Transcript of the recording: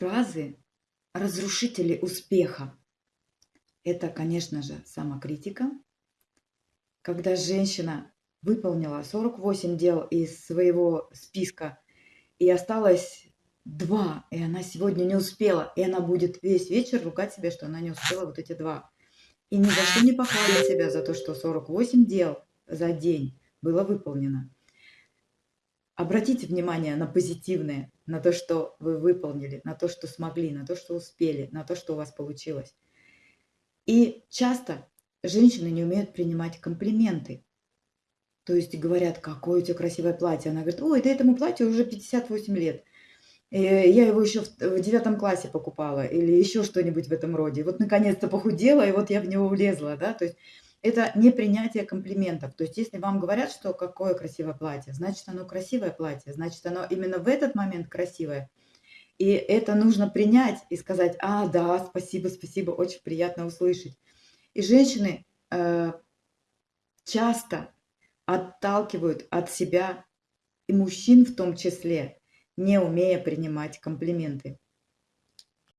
фразы разрушители успеха. Это, конечно же, самокритика. Когда женщина выполнила 48 дел из своего списка и осталось два, и она сегодня не успела, и она будет весь вечер ругать себя, что она не успела вот эти два. И ни за что не похвалит себя за то, что 48 дел за день было выполнено. Обратите внимание на позитивное, на то, что вы выполнили, на то, что смогли, на то, что успели, на то, что у вас получилось. И часто женщины не умеют принимать комплименты. То есть говорят, какое у тебя красивое платье. Она говорит, ой, да этому платью уже 58 лет. Э, я его еще в девятом классе покупала или еще что-нибудь в этом роде. Вот наконец-то похудела, и вот я в него влезла, да, то есть это не принятие комплиментов. То есть если вам говорят, что какое красивое платье, значит оно красивое платье, значит оно именно в этот момент красивое. И это нужно принять и сказать, а, да, спасибо, спасибо, очень приятно услышать. И женщины э, часто отталкивают от себя, и мужчин в том числе, не умея принимать комплименты.